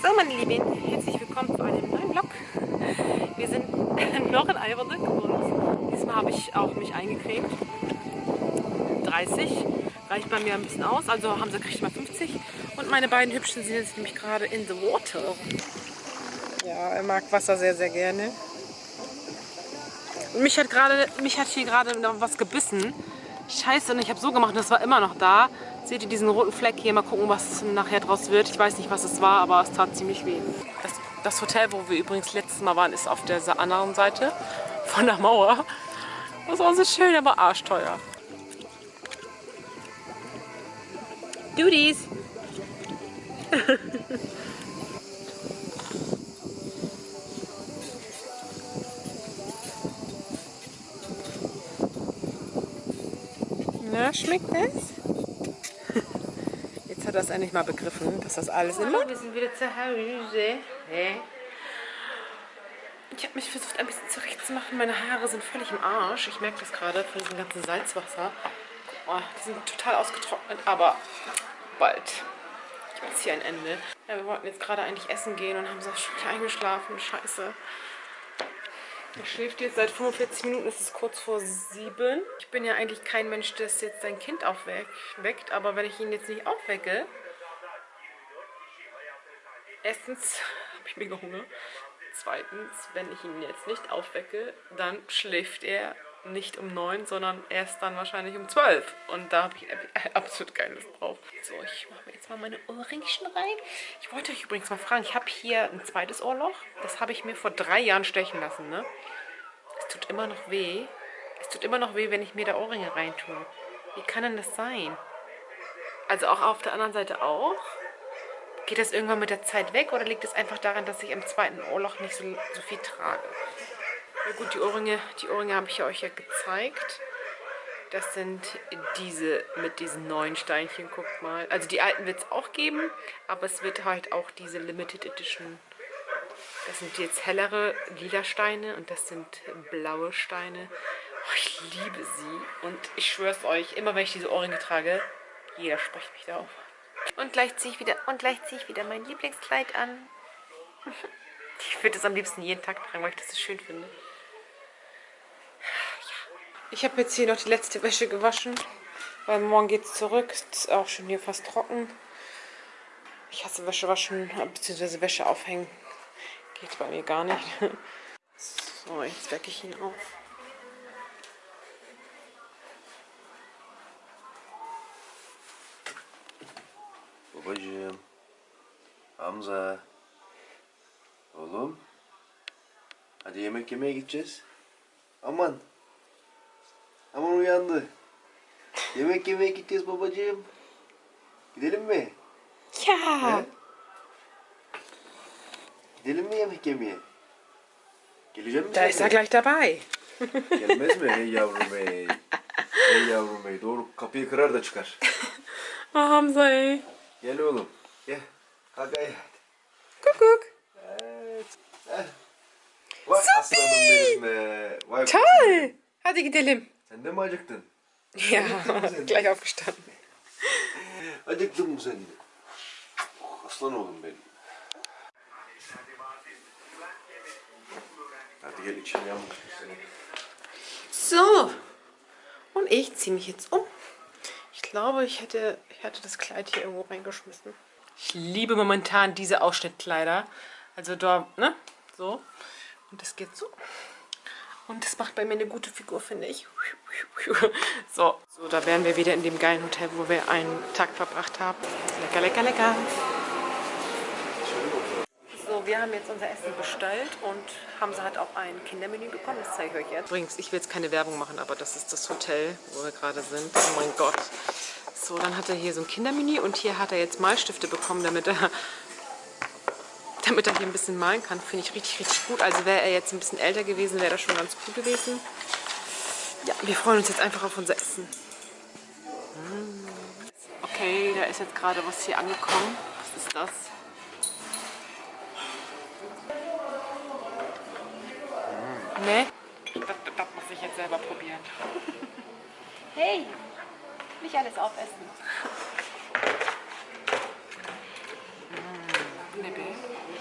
So meine Lieben, herzlich willkommen zu einem neuen Vlog. Wir sind noch in Albernick und diesmal habe ich auch mich eingecremt. 30 reicht bei mir ein bisschen aus, also Hamza kriegt mal 50 und meine beiden Hübschen sind jetzt nämlich gerade in the water. Ja, er mag Wasser sehr, sehr gerne. Und mich hat, gerade, mich hat hier gerade noch was gebissen. Scheiße, und ich habe so gemacht, das war immer noch da. Seht ihr diesen roten Fleck hier? Mal gucken, was nachher draus wird. Ich weiß nicht, was es war, aber es tat ziemlich weh. Das, das Hotel, wo wir übrigens letztes Mal waren, ist auf der anderen Seite von der Mauer. Das war so schön, aber arschteuer. Duties! Na, schmeckt es? Jetzt hat er es endlich mal begriffen, dass das alles Ordnung Wir sind wieder zu Hause. Ich habe mich versucht, ein bisschen zurechtzumachen. Meine Haare sind völlig im Arsch. Ich merke das gerade von diesem ganzen Salzwasser. Oh, die sind total ausgetrocknet, aber bald gibt es hier ein Ende. Ja, wir wollten jetzt gerade eigentlich essen gehen und haben so schon eingeschlafen. Scheiße. Er schläft jetzt seit 45 Minuten, es ist kurz vor sieben. Ich bin ja eigentlich kein Mensch, der jetzt sein Kind aufweckt, aber wenn ich ihn jetzt nicht aufwecke, erstens habe ich mega Hunger, zweitens, wenn ich ihn jetzt nicht aufwecke, dann schläft er nicht um neun, sondern erst dann wahrscheinlich um zwölf. Und da habe ich absolut keine Lust drauf. So, ich mache jetzt mal meine Ohrringchen rein. Ich wollte euch übrigens mal fragen, ich habe hier ein zweites Ohrloch. Das habe ich mir vor drei Jahren stechen lassen, ne? Es tut immer noch weh. Es tut immer noch weh, wenn ich mir da Ohrringe reintue. Wie kann denn das sein? Also auch auf der anderen Seite auch? Geht das irgendwann mit der Zeit weg oder liegt es einfach daran, dass ich am zweiten Ohrloch nicht so, so viel trage? Ja gut, die Ohrringe, die Ohrringe habe ich euch ja gezeigt. Das sind diese mit diesen neuen Steinchen, guckt mal. Also die alten wird es auch geben, aber es wird halt auch diese Limited Edition. Das sind jetzt hellere lila Steine und das sind blaue Steine. Oh, ich liebe sie und ich schwöre es euch, immer wenn ich diese Ohrringe trage, jeder spricht mich darauf. Und gleich ziehe ich wieder und gleich ziehe ich wieder mein Lieblingskleid an. Ich würde es am liebsten jeden Tag tragen, weil ich das so schön finde. Ich habe jetzt hier noch die letzte Wäsche gewaschen, weil morgen geht es zurück. Ist auch schon hier fast trocken. Ich hasse Wäsche waschen, bzw. Wäsche aufhängen. Geht bei mir gar nicht. So, jetzt wecke ich ihn auf. Babacığım, Hamza, oğlum, hadi yemek yemeye gideceğiz. Aman. Aman uyandı. Yemek yemeye gideceğiz babacığım. Gidelim mi? Ja. He? Gidelim mi yemek yemeye? Gelecek misin? Da ist er gleich dabei. Gelmez mi? Ey yavrum ey. Ey yavrum ey. Doğru kapıyı kırar da çıkar. Oh, Hamza ey. Gel oğlum. Gel. Kalk ayağa. Kuckuck. Evet. Heh. Vay aslanım benim be. Vay Toll. Hadi gidelim. Sen de mi acıktın? Ja, gleich aufgestanden. Acıktın mı sen de? Oh, aslan oğlum benim. Hadi gel içim yanmış seni. So. Und ich ziehe mich jetzt um. Ich glaube, ich hätte, ich hätte das Kleid hier irgendwo reingeschmissen. Ich liebe momentan diese Ausschnittkleider. Also da, ne? So. Und das geht so. Und das macht bei mir eine gute Figur, finde ich. So, so, da wären wir wieder in dem geilen Hotel, wo wir einen Tag verbracht haben. Lecker, lecker, lecker. So, wir haben jetzt unser Essen bestellt und Hamza hat auch ein Kindermenü bekommen. Das zeige ich euch jetzt. Übrigens, ich will jetzt keine Werbung machen, aber das ist das Hotel, wo wir gerade sind. Oh mein Gott. So, dann hat er hier so ein Kindermenü und hier hat er jetzt Malstifte bekommen, damit er damit er hier ein bisschen malen kann. Finde ich richtig, richtig gut. Also wäre er jetzt ein bisschen älter gewesen, wäre das schon ganz gut gewesen. Ja, wir freuen uns jetzt einfach auf unser Essen. Mm. Okay, da ist jetzt gerade was hier angekommen. Was ist das? Ne? Das, das muss ich jetzt selber probieren. Hey, nicht alles aufessen. Mm, Nippel. Wow.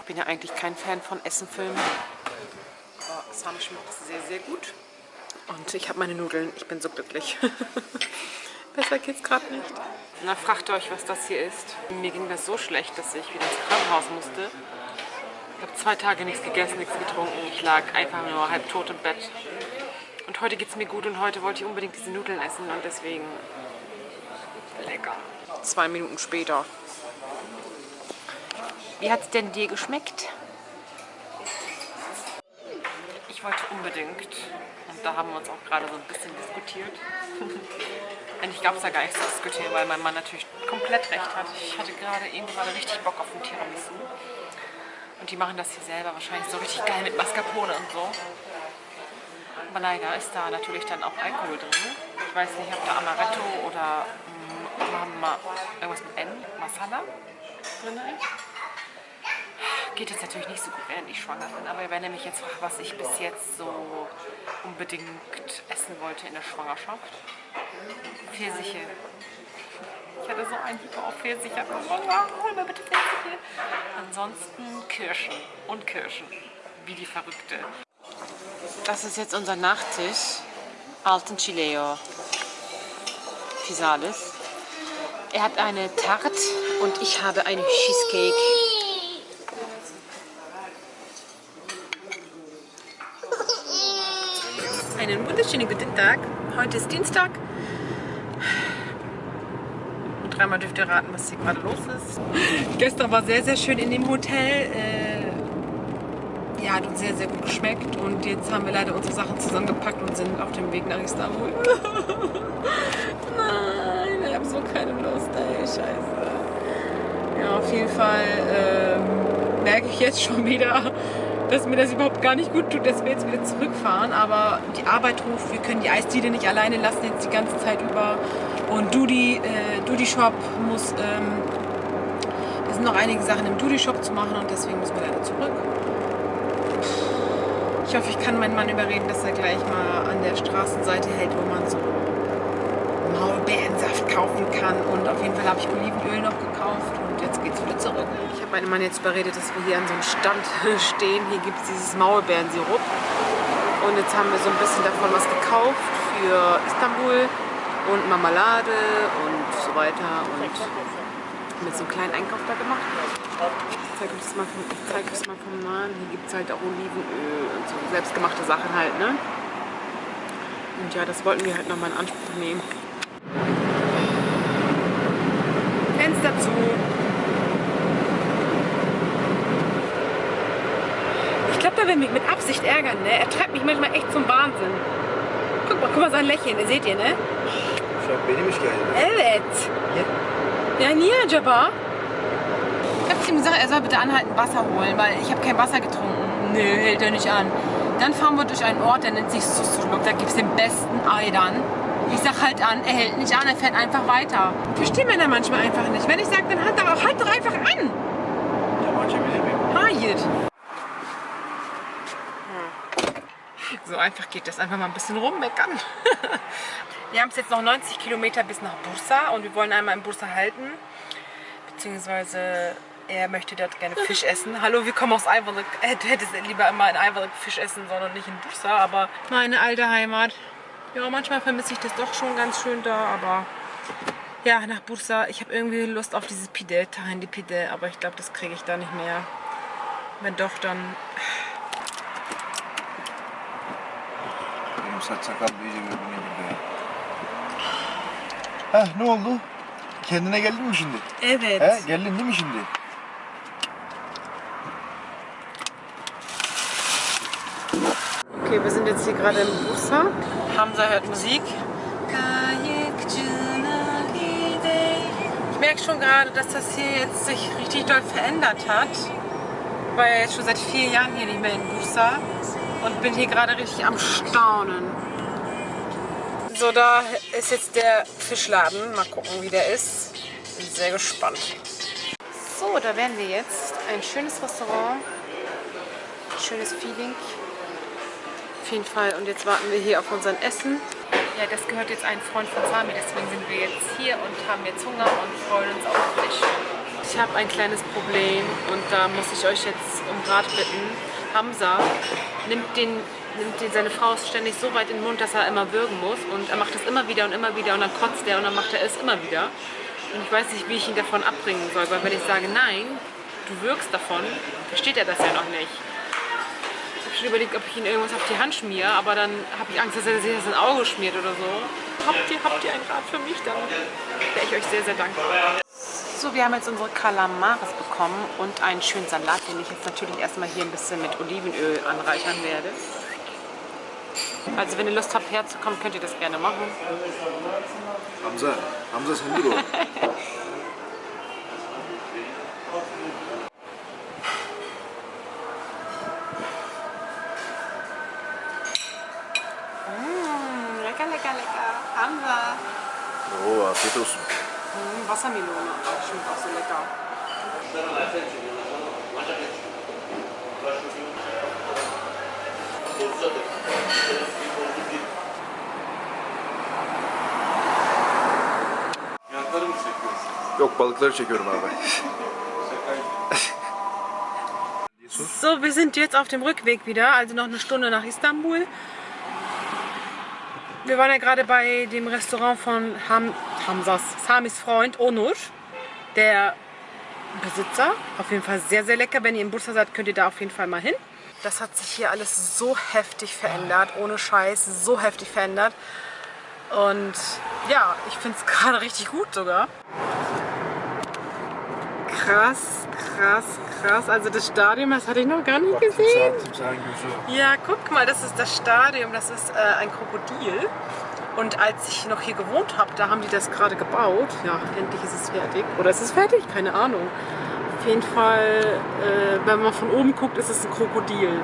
Ich bin ja eigentlich kein Fan von Essenfilmen. Aber Sam schmeckt sehr, sehr gut. Und ich habe meine Nudeln. Ich bin so glücklich. Besser geht's gerade nicht. Na, fragt euch, was das hier ist. Mir ging das so schlecht, dass ich wieder ins Krankenhaus musste. Ich habe zwei Tage nichts gegessen, nichts getrunken. Ich lag einfach nur halb tot im Bett. Und heute geht es mir gut und heute wollte ich unbedingt diese Nudeln essen und deswegen lecker. Zwei Minuten später. Wie hat es denn dir geschmeckt? Ich wollte unbedingt, und da haben wir uns auch gerade so ein bisschen diskutiert. Eigentlich gab es da gar nichts zu diskutieren, weil mein Mann natürlich komplett recht hat. Ich hatte gerade eben gerade richtig Bock auf ein Tiramisu. Und die machen das hier selber wahrscheinlich so richtig geil mit Mascarpone und so. Aber leider ist da natürlich dann auch Alkohol drin. Ich weiß nicht, ob da Amaretto oder mm, Ma irgendwas mit M, Masala drin ist. Geht jetzt natürlich nicht so gut, während ich schwanger bin, aber wenn ihr mich jetzt fragt, was ich bis jetzt so unbedingt essen wollte in der Schwangerschaft, Pfirsiche. Ich hatte so einen Hyper auf Pfirsiche. Oh, hol mir bitte Pfirsiche. Ansonsten Kirschen und Kirschen. Wie die Verrückte. Das ist jetzt unser Nachtisch. Alten Chileo. Fisales. Er hat eine Tarte und ich habe eine Cheesecake. Einen wunderschönen guten Tag. Heute ist Dienstag. Und dreimal dürft ihr raten, was hier gerade los ist. Gestern war sehr, sehr schön in dem Hotel. Äh, ja, hat uns sehr, sehr gut geschmeckt. Und jetzt haben wir leider unsere Sachen zusammengepackt und sind auf dem Weg nach Istanbul. Nein, ich habe so keine Lust, ey, scheiße. Ja, auf jeden Fall ähm, merke ich jetzt schon wieder, dass mir das überhaupt gar nicht gut tut, dass wir jetzt wieder zurückfahren. Aber die Arbeit ruft, wir können die Eisdiele nicht alleine lassen jetzt die ganze Zeit über. Und Dudi, äh, Dudi Shop muss, ähm, es sind noch einige Sachen im Dudi Shop zu machen und deswegen müssen wir leider zurück. Ich hoffe, ich kann meinen Mann überreden, dass er gleich mal an der Straßenseite hält, wo man so Maulbeerensaft kaufen kann. Und auf jeden Fall habe ich Olivenöl noch gekauft und jetzt geht es wieder zurück. Ich habe meinen Mann jetzt überredet, dass wir hier an so einem Stand stehen. Hier gibt es dieses Maulbeerensirup. Und jetzt haben wir so ein bisschen davon was gekauft für Istanbul und Marmelade und so weiter. Und mit so einem kleinen Einkauf da gemacht. Ich zeige euch das mal vom, ich zeig das mal vom Mann. Hier gibt es halt auch Olivenöl und so selbstgemachte Sachen halt, ne? Und ja, das wollten wir halt nochmal in Anspruch nehmen. Fenster zu. Der will mich mit Absicht ärgern, ne? Er treibt mich manchmal echt zum Wahnsinn. Guck mal, guck mal sein Lächeln, ihr seht ihr, ne? An benim geldi. Evet. Ja, niye acaba? Ich habe ihm gesagt, er soll bitte anhalten, Wasser holen, weil ich habe kein Wasser getrunken. Nö, hält er nicht an. Dann fahren wir durch einen Ort, der nennt sich Susurluk. Da gibt es den besten Ayran. Ich sag halt an, er hält nicht an, er fährt einfach weiter. Verstehen Männer manchmal einfach nicht. Wenn ich sage, dann halt doch, halt doch einfach an. Açabilir miyim? Hayır. So einfach geht das. Einfach mal ein bisschen rummeckern. wir haben es jetzt noch 90 Kilometer bis nach Bursa und wir wollen einmal in Bursa halten. Beziehungsweise er möchte dort gerne Fisch essen. Hallo, wir kommen aus. Äh, Du hättest lieber immer in Ayvalık Fisch essen sollen und nicht in Bursa. Aber meine alte Heimat. Ja, manchmal vermisse ich das doch schon ganz schön da. Aber ja, nach Bursa. Ich habe irgendwie Lust auf dieses Pide, Tahindi Pide. Aber ich glaube, das kriege ich da nicht mehr. Wenn doch, dann Benim saç sakal iyice birbirine girdi. Heh ne oldu? Kendine geldin mi şimdi? Evet. He geldin değil mi şimdi? Okay, wir sind jetzt hier gerade im Bursa. Hamza hört Musik. Ich merke schon gerade, dass das hier jetzt sich richtig doll verändert hat. Ich war ja jetzt schon seit vier Jahren hier nicht mehr in Bursa und bin hier gerade richtig am Staunen. So, da ist jetzt der Fischladen. Mal gucken, wie der ist. Bin sehr gespannt. So, da wären wir jetzt. Ein schönes Restaurant. Schönes Feeling. Auf jeden Fall. Und jetzt warten wir hier auf unseren Essen. Ja, das gehört jetzt ein Freund von Sami, deswegen sind wir jetzt hier und haben jetzt Hunger und freuen uns auf Fisch. ich habe ein kleines Problem und da muss ich euch jetzt um Rat bitten. Hamza nimmt, den, nimmt den, seine Frau ständig so weit in den Mund, dass er immer würgen muss und er macht das immer wieder und immer wieder und dann kotzt er und dann macht er es immer wieder. Und ich weiß nicht, wie ich ihn davon abbringen soll, weil wenn ich sage, nein, du wirkst davon, versteht er das ja noch nicht. Ich habe schon überlegt, ob ich ihn irgendwas auf die Hand schmiere, aber dann habe ich Angst, dass er sich das ins Auge schmiert oder so. Habt ihr, habt ihr einen Rat für mich? Dann wäre ich euch sehr, sehr dankbar. So, wir haben jetzt unsere Kalamares bekommen und einen schönen Salat, den ich jetzt natürlich erstmal hier ein bisschen mit Olivenöl anreichern werde. Also wenn ihr Lust habt herzukommen, könnt ihr das gerne machen. Hamza, Hamza sen dur o. Mmh, lecker, lecker, lecker. Hamza. Afiyet olsun. Mmh, Wassermelone. Schmeckt auch so lecker. Fiyatları mı çekiyorsun? Yok balıkları çekiyorum abi. So, wir sind jetzt auf dem Rückweg wieder, also noch eine Stunde nach Istanbul. Wir waren ja gerade bei dem Restaurant von Ham, Hamzas, Samis Freund Onur, der Besitzer. Auf jeden Fall sehr, sehr lecker. Wenn ihr in Bursa seid, könnt ihr da auf jeden Fall mal hin. Das hat sich hier alles so heftig verändert, ohne Scheiß, so heftig verändert. Und ja, ich finde es gerade richtig gut sogar. Krass, krass, krass. Also das Stadion, das hatte ich noch gar nicht gesehen. Ja, guck mal, das ist das Stadion, das ist äh, ein Krokodil. Und als ich noch hier gewohnt habe, da haben die das gerade gebaut. Ja, endlich ist es fertig. Oder ist es fertig? Keine Ahnung. Auf jeden Fall, äh, wenn man von oben guckt, ist es ein Krokodil.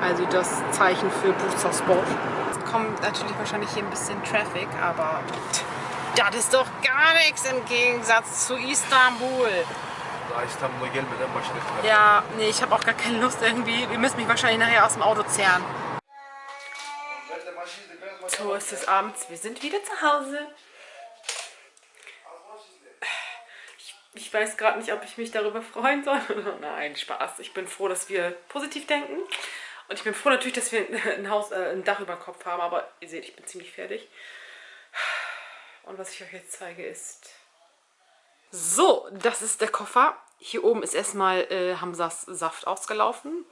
Also das Zeichen für Bursa Sport. Es kommt natürlich wahrscheinlich hier ein bisschen Traffic, aber das ist doch gar nichts im Gegensatz zu Istanbul. Ja, nee, ich habe auch gar keine Lust irgendwie. Ihr müsst mich wahrscheinlich nachher aus dem Auto zehren. So ist es abends. Wir sind wieder zu Hause. Ich, ich weiß gerade nicht, ob ich mich darüber freuen soll. Nein, Spaß. Ich bin froh, dass wir positiv denken. Und ich bin froh natürlich, dass wir ein, Haus, äh, ein Dach über dem Kopf haben. Aber ihr seht, ich bin ziemlich fertig. Und was ich euch jetzt zeige ist... So, das ist der Koffer. Hier oben ist erstmal äh, Hamsas Saft ausgelaufen.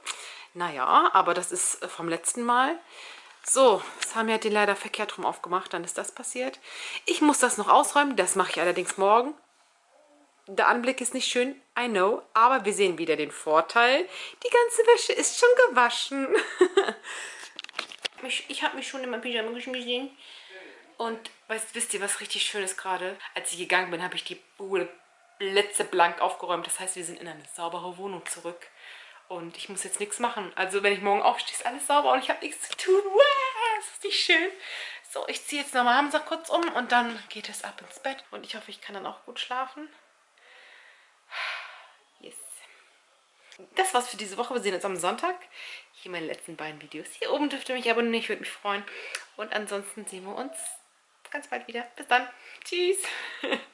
Naja, aber das ist äh, vom letzten Mal. So, Sami hat den leider verkehrt rum aufgemacht, dann ist das passiert. Ich muss das noch ausräumen, das mache ich allerdings morgen. Der Anblick ist nicht schön, I know, aber wir sehen wieder den Vorteil. Die ganze Wäsche ist schon gewaschen. ich ich habe mich schon in meinem Pyjama geschmissen. Und weißt, wisst ihr, was richtig schön ist gerade? Als ich gegangen bin, habe ich die Bude blitzeblank aufgeräumt. Das heißt, wir sind in eine saubere Wohnung zurück. Und ich muss jetzt nichts machen. Also wenn ich morgen aufstehe, ist alles sauber und ich habe nichts zu tun. Wow, ist nicht schön? So, ich ziehe jetzt nochmal Hamza kurz um und dann geht es ab ins Bett. Und ich hoffe, ich kann dann auch gut schlafen. Yes. Das war's für diese Woche. Wir sehen uns am Sonntag. Hier meine letzten beiden Videos. Hier oben dürft ihr mich abonnieren. Ich würde mich freuen. Und ansonsten sehen wir uns ganz bald wieder. Bis dann. Tschüss.